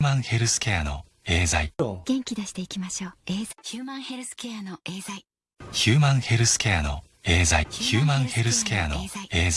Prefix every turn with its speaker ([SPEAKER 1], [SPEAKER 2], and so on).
[SPEAKER 1] ヒューマンヘルスケアのエーザイ。
[SPEAKER 2] 元気出していきましょう。エーザイ。ヒューマンヘルスケアのエーザイ。
[SPEAKER 1] ヒューマンヘルスケアのエーザイ。ヒューマンヘルスケアのエーザイ。